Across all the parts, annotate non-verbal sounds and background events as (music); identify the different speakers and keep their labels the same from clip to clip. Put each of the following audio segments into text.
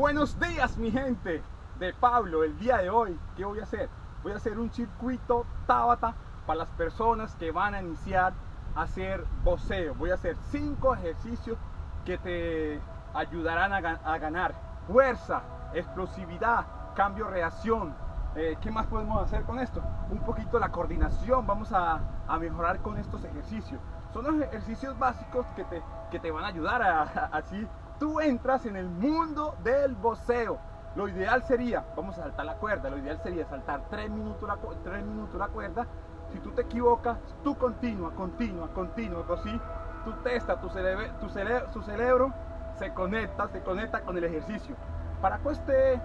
Speaker 1: Buenos días mi gente de Pablo, el día de hoy, ¿qué voy a hacer? Voy a hacer un circuito Tabata para las personas que van a iniciar a hacer voceo. Voy a hacer cinco ejercicios que te ayudarán a, ganar fuerza, explosividad, cambio, reacción. Eh, ¿Qué más podemos hacer con esto? Un poquito la coordinación, vamos a, mejorar con estos ejercicios. Son los ejercicios básicos que te, que te van a ayudar a, así tú entras en el mundo del voceo. Lo ideal sería, vamos a saltar la cuerda, lo ideal sería saltar 3 minutos la, 3 minutos la cuerda. Si tú te equivocas, tú continúa, continúa, continúa, así tú testa, tu, cerebro, tu, cerebro se conecta, se conecta con el ejercicio. Para este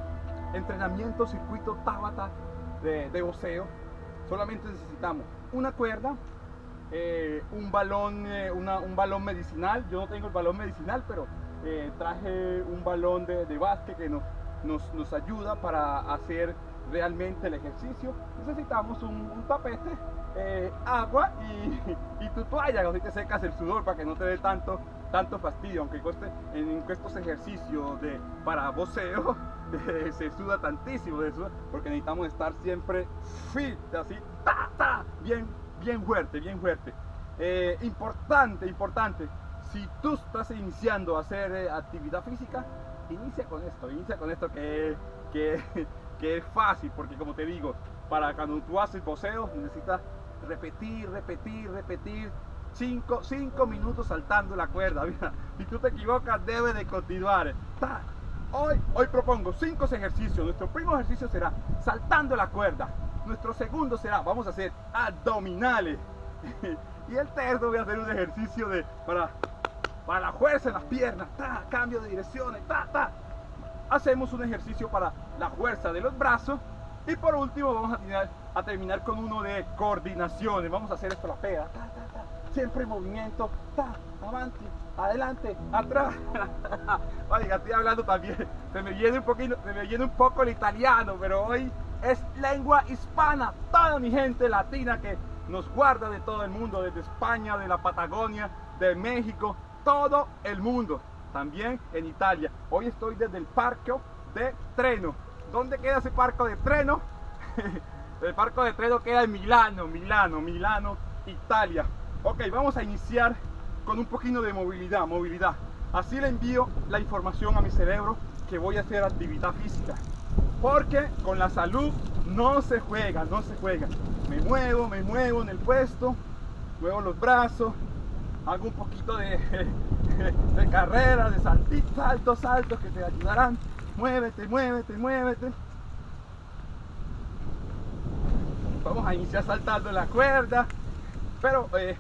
Speaker 1: entrenamiento, circuito Tabata de, de voceo, solamente necesitamos una cuerda, eh, un balón, eh, un balón medicinal. Yo no tengo el balón medicinal, pero eh, traje un balón de, de básquet que nos, nos, ayuda para hacer realmente el ejercicio. Necesitamos un, tapete, eh, agua y, (laughs) y, tu toalla, así te secas el sudor para que no te dé tanto, tanto fastidio, aunque en, estos ejercicios de, para voceo (laughs) se suda tantísimo, de porque necesitamos estar siempre fit, así, bien, bien fuerte, bien fuerte. Eh, importante, importante, si tú estás iniciando a hacer eh, actividad física, inicia con esto, inicia con esto que, que, (laughs) es fácil, porque como te digo, para cuando tú haces poseo necesitas repetir, repetir, repetir, 5 cinco, minutos saltando la cuerda. (laughs) si tú te equivocas, debe de continuar. Hoy, hoy propongo cinco ejercicios. Nuestro primer ejercicio será saltando la cuerda. Nuestro segundo será, vamos a hacer abdominales. (laughs) y el tercero voy a hacer un ejercicio de para para la fuerza en las piernas, ta, cambio de direcciones, ta, ta. Hacemos un ejercicio para la fuerza de los brazos y por último vamos a terminar, a terminar con uno de coordinaciones. Vamos a hacer esto la pega, ta, ta, ta. siempre en movimiento, ta, adelante, adelante, atrás. (laughs) Oiga, estoy hablando también, se me viene un poquito, se me viene un poco el italiano, pero hoy es lengua hispana, toda mi gente latina que nos guarda de todo el mundo, desde España, de la Patagonia, de México, todo el mundo, también en Italia. Hoy estoy desde el parque de Treno. ¿Dónde queda ese parque de Treno? (laughs) el parque de Treno queda en Milano, Milano, Milano, Italia. Ok, vamos a iniciar con un poquito de movilidad, movilidad. Así le envío la información a mi cerebro que voy a hacer actividad física. Porque con la salud no se juega, no se juega. Me muevo, me muevo en el puesto, muevo los brazos, hago un poquito de, (laughs) de carrera, de saltitos, saltos, saltos que te ayudarán. Muévete, muévete, muévete. Vamos a iniciar saltando la cuerda. Pero eh,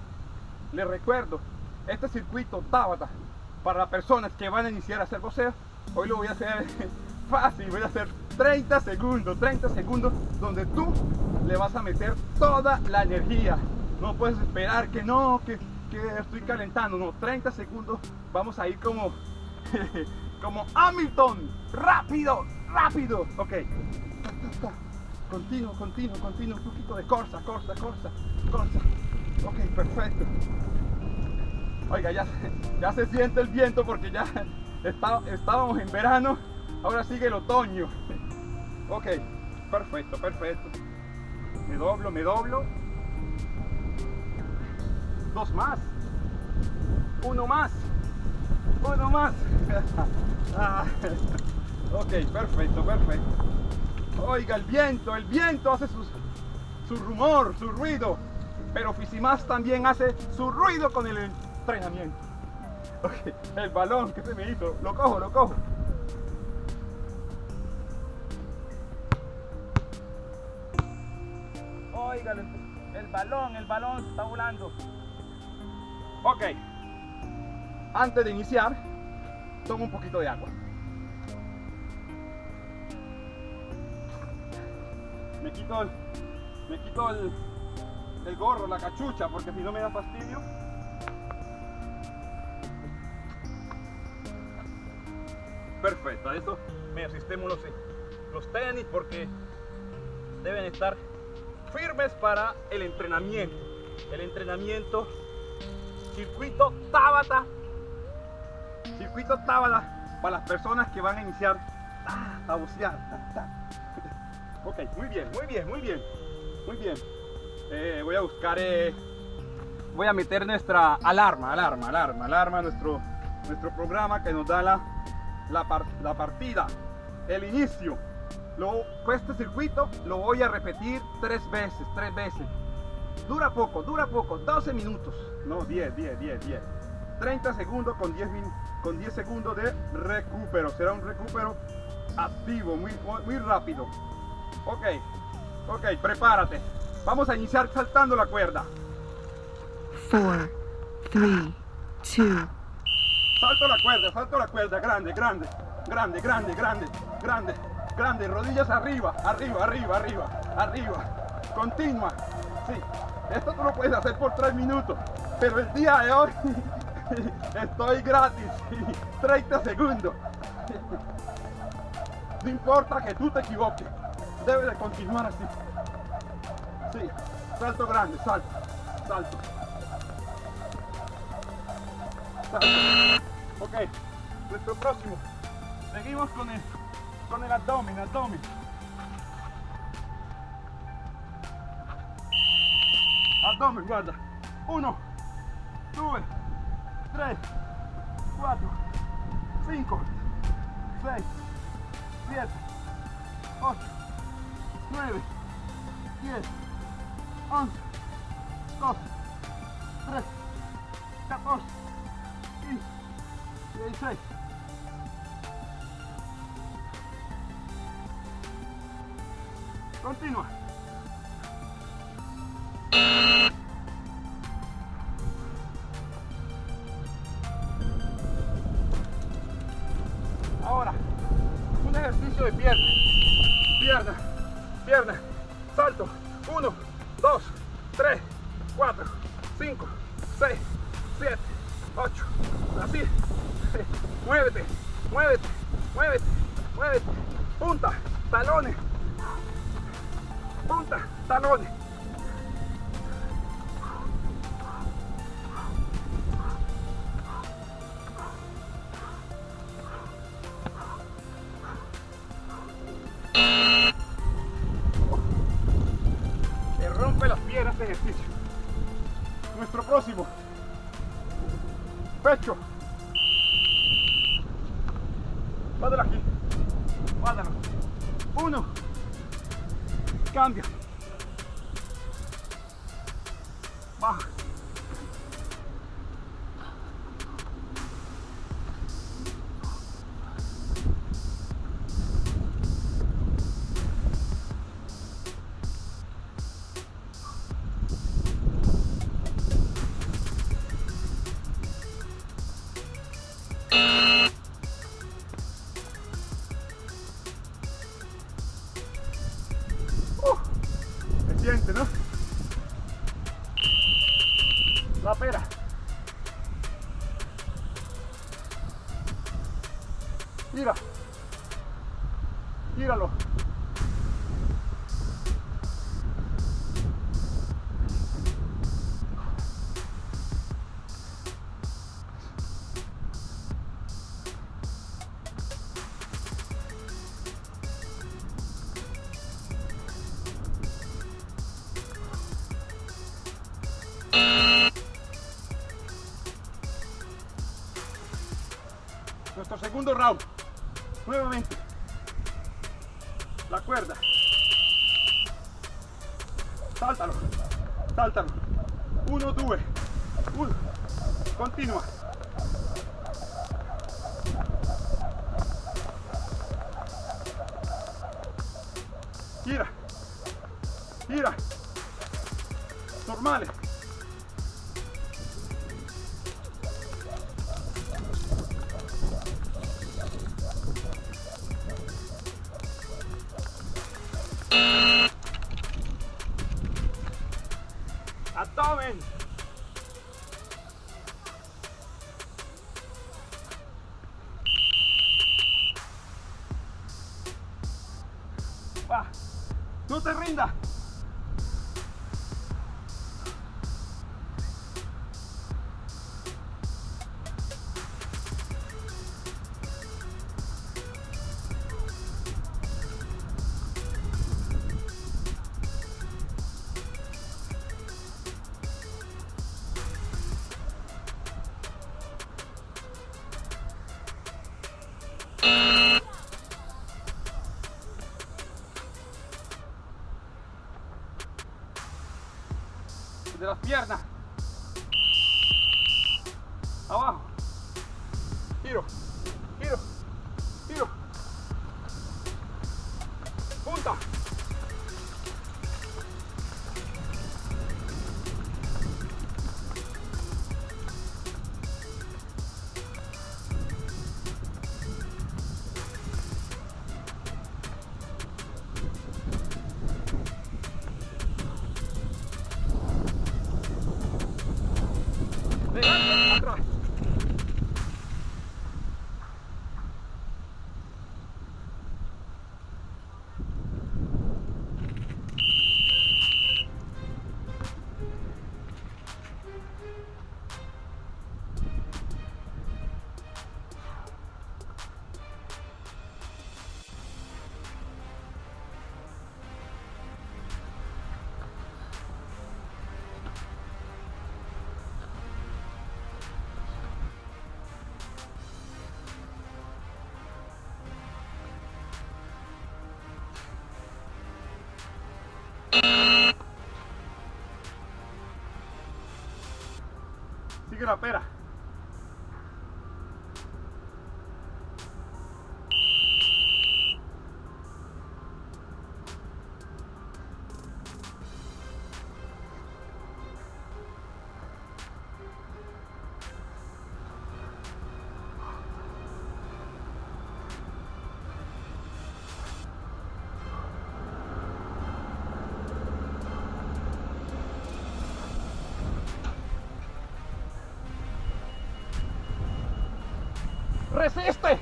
Speaker 1: les recuerdo, este circuito Tabata para las personas que van a iniciar a hacer voceo, hoy lo voy a hacer (laughs) fácil, voy a hacer 30 segundos, 30 segundos donde tú le vas a meter toda la energía. No puedes esperar que no, que estoy calentando, no, 30 segundos, vamos a ir como, (laughs) como Hamilton, rápido, rápido, ok, continuo, continuo, continuo, un poquito de corsa, corsa, corsa, corsa, ok, perfecto, oiga, ya, ya se siente el viento porque ya está, estábamos en verano, ahora sigue el otoño, ok, perfecto, perfecto, me doblo, me doblo, dos más, uno más, uno más. (laughs) Ah, ok, perfecto, perfecto. Oiga, el viento, el viento hace su, su rumor, su ruido, pero Fisimas también hace su ruido con el entrenamiento. Ok, el balón que se me hizo, lo cojo, lo cojo. Oiga, el balón, el balón está volando. Ok. Antes de iniciar, tomo un poquito de agua. Me quito el, me quito el, el gorro, la cachucha, porque si no me da fastidio. Perfecto, a esto me asistemos los, los tenis porque deben estar firmes para el entrenamiento. El entrenamiento circuito Tabata. Circuito Tabata para las personas que van a iniciar a bucear. Ok, muy bien, muy bien, muy bien, muy bien. Eh, voy a buscar, eh, voy a meter nuestra alarma, alarma, alarma, alarma, nuestro, nuestro programa que nos da la, la, partida, el inicio. Lo, este circuito lo voy a repetir tres veces, tres veces. Dura poco, dura poco, 12 minutos. No, 10, 10, 10, 10. 30 segundos con 10, con 10 segundos de recupero. Será un recupero activo, muy, muy rápido. Ok, ok, prepárate. Vamos a iniciar saltando la cuerda.
Speaker 2: 4, 3, 2.
Speaker 1: Salto la cuerda, salto la cuerda, grande, grande, grande, grande, grande, grande, grande, rodillas arriba, arriba, arriba, arriba, arriba. Continua. Sí, esto tú lo puedes hacer por 3 minutos, pero el día de hoy (laughs) estoy gratis, 30 segundos. No importa que tú te equivoques debe de continuar así. Sí, salto grande, salto, salto. Salto. Ok, nuestro próximo. Seguimos con el, con el abdomen, abdomen. Abdomen, guarda. Uno, dos, tres, cuatro, cinco, seis, siete, ocho. 9, 10, 11, 12, 13, 14, 15, 16. Continúa. Ahora, un ejercicio de pierna. Pierna pierna, salto, 1, 2, 3, 4, 5, 6, 7, 8, así, (laughs) muévete, muévete, muévete, muévete, punta, talones, punta, talones. Próximo. Pecho. Míralo. Nuestro segundo round. Nuevamente. La cuerda. Sáltalo. Sáltalo. Uno, dos. Uno. Continua. Abdomen. Piernas. Abajo. Giro, giro, giro. Punta. Sigue la pera. ¡Resiste!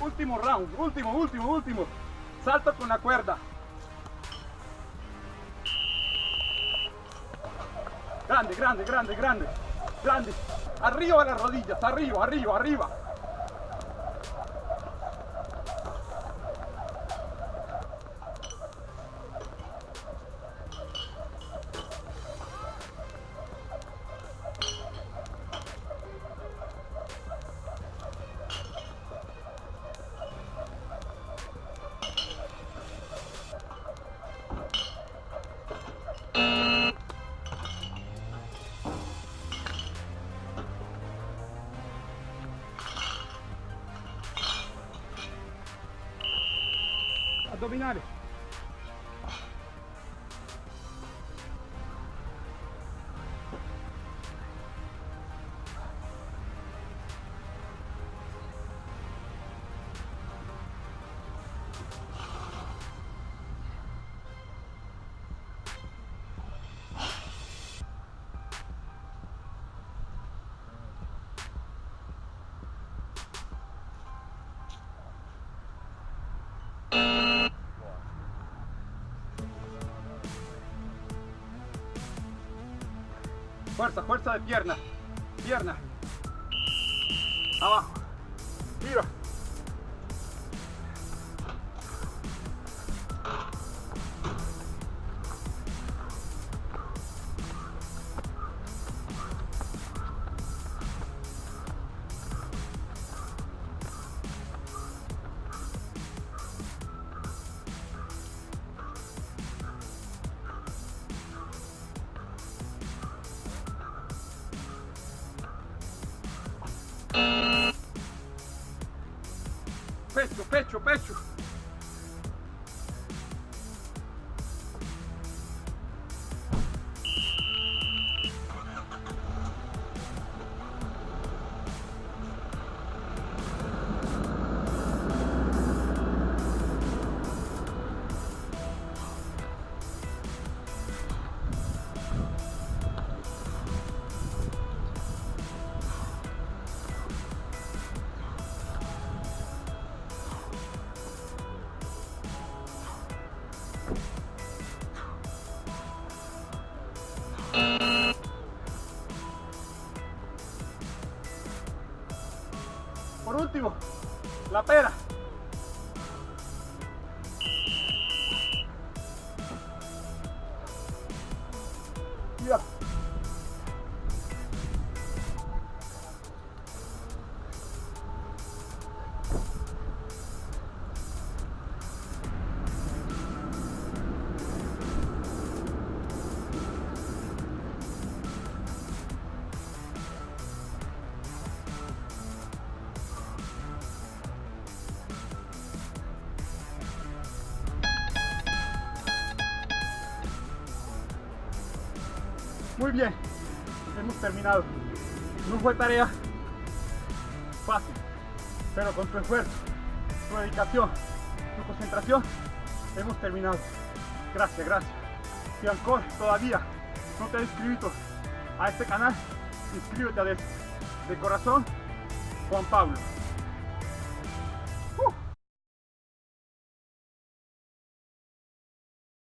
Speaker 1: Último round, último, último, último. Salto con la cuerda. Grande, grande, grande, grande. Grande. Arriba las rodillas, arriba, arriba, arriba. Addominali. Fuerza, fuerza de pierna. Pierna. Abajo. Pecho, pecho, pecho. Muy bien, hemos terminado. No fue tarea fácil, pero con tu esfuerzo, tu dedicación, tu concentración, hemos terminado. Gracias, gracias. Si ancora todavía no te has inscrito a este canal, inscríbete a él. De corazón, Juan Pablo.